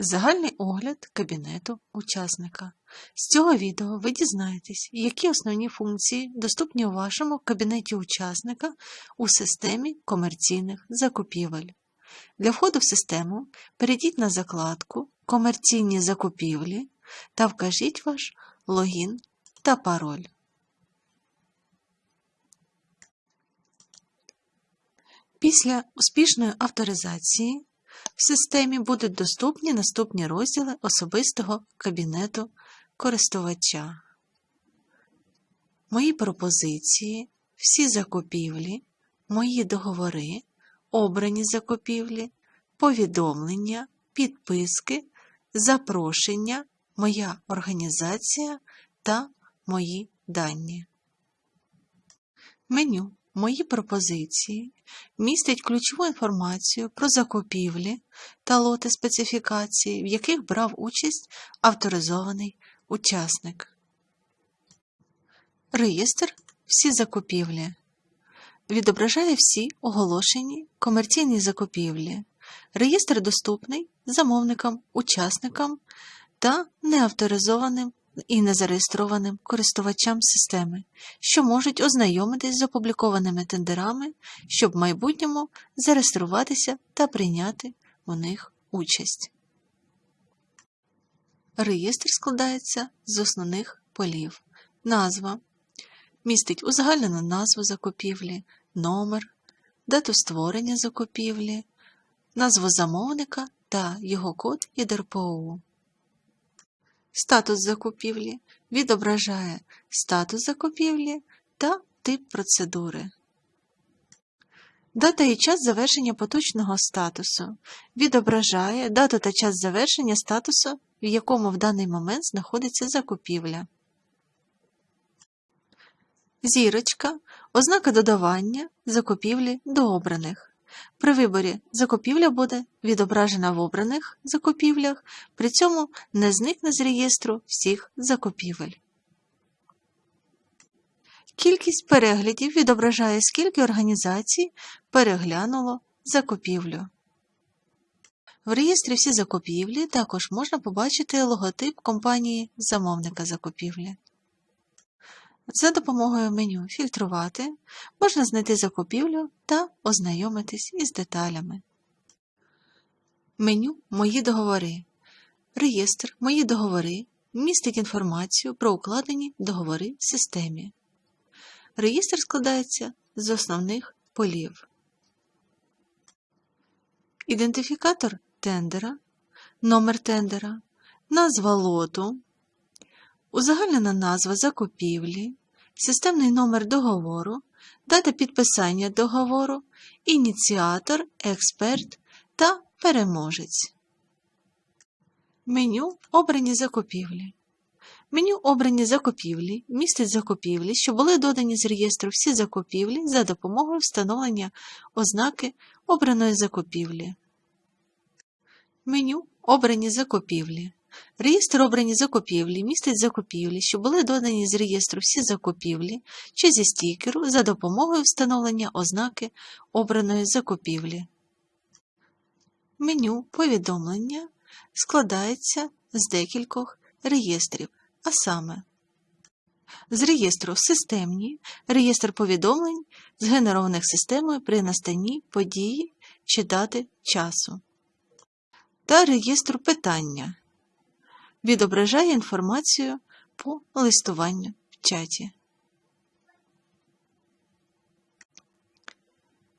Загальний огляд кабінету учасника. З цього відео ви дізнаєтесь, які основні функції доступні у вашому кабінеті учасника у системі комерційних закупівель. Для входу в систему перейдіть на закладку Комерційні закупівлі та вкажіть ваш логін та пароль. Після успішної авторизації в системі будуть доступні наступні розділи особистого кабінету користувача. Мої пропозиції, всі закупівлі, мої договори, обрані закупівлі, повідомлення, підписки, запрошення, моя організація та мої дані. Меню Мої пропозиції містить ключову інформацію про закупівлі та лоти специфікації, в яких брав участь авторизований учасник. Реєстр всі закупівлі відображає всі оголошені комерційні закупівлі. Реєстр доступний замовникам, учасникам та неавторизованим і незареєстрованим користувачам системи, що можуть ознайомитись з опублікованими тендерами, щоб в майбутньому зареєструватися та прийняти у них участь. Реєстр складається з основних полів. Назва містить узагальнену назву закупівлі, номер, дату створення закупівлі, назву замовника та його код ЄДРПОУ. Статус закупівлі відображає статус закупівлі та тип процедури. Дата і час завершення поточного статусу відображає дату та час завершення статусу, в якому в даний момент знаходиться закупівля. Зірочка ознака додавання закупівлі до обраних. При виборі закупівля буде відображена в обраних закупівлях, при цьому не зникне з реєстру всіх закупівель. Кількість переглядів відображає, скільки організацій переглянуло закупівлю. В реєстрі всі закупівлі також можна побачити логотип компанії замовника закупівлі. За допомогою меню Фільтрувати можна знайти закупівлю та ознайомитись із деталями. Меню Мої договори. Реєстр Мої договори містить інформацію про укладені договори в системі. Реєстр складається з основних полів. Ідентифікатор тендера, номер тендера, назва лоту, узагальнена назва закупівлі, системний номер договору, дата підписання договору, ініціатор, експерт та переможець. Меню Обрані закупівлі. Меню Обрані закупівлі містить закупівлі, що були додані з реєстру всі закупівлі за допомогою встановлення ознаки обраної закупівлі. Меню Обрані закупівлі. Реєстр обрані закупівлі містить закупівлі, що були додані з реєстру всі закупівлі чи зі стікеру за допомогою встановлення ознаки обраної закупівлі. Меню повідомлення складається з декількох реєстрів, а саме з реєстру системні, реєстр повідомлень, згенерованих системою при настанні події чи дати часу, та реєстру питання відображає інформацію по листуванню в чаті.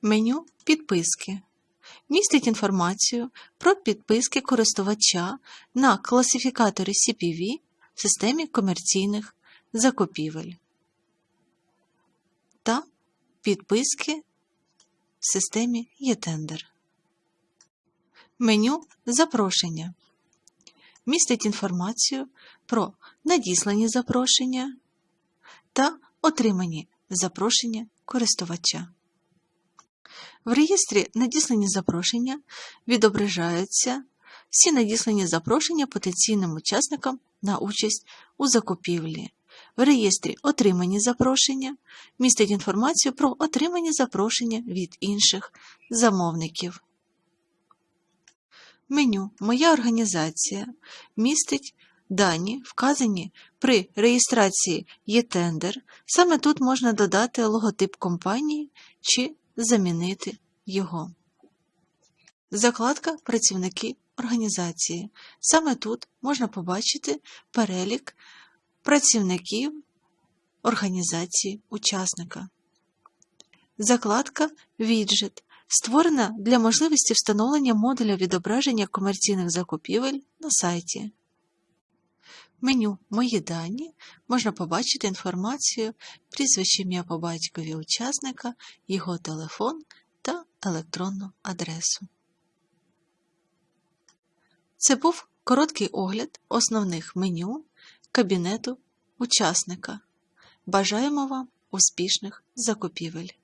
Меню Підписки містить інформацію про підписки користувача на класифікаторі CPV в системі комерційних закупівель та підписки в системі eTender. Меню Запрошення містить інформацію про надіслані запрошення та отримані запрошення користувача. В реєстрі надіслані запрошення відображаються всі надіслані запрошення потенційним учасникам на участь у закупівлі. В реєстрі Отримані запрошення містить інформацію про отримані запрошення від інших замовників. Меню Моя організація містить дані, вказані при реєстрації «Є-тендер». Саме тут можна додати логотип компанії чи замінити його. Закладка Працівники організації. Саме тут можна побачити перелік працівників організації учасника. Закладка Віджит створена для можливості встановлення модуля відображення комерційних закупівель на сайті. Меню Мої дані можна побачити інформацію, прізвище ім'я по батькові учасника, його телефон та електронну адресу. Це був короткий огляд основних меню кабінету учасника. Бажаємо вам успішних закупівель!